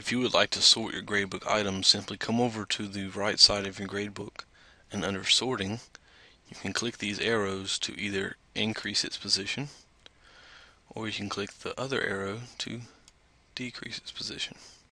If you would like to sort your gradebook items, simply come over to the right side of your gradebook and under sorting you can click these arrows to either increase its position or you can click the other arrow to decrease its position.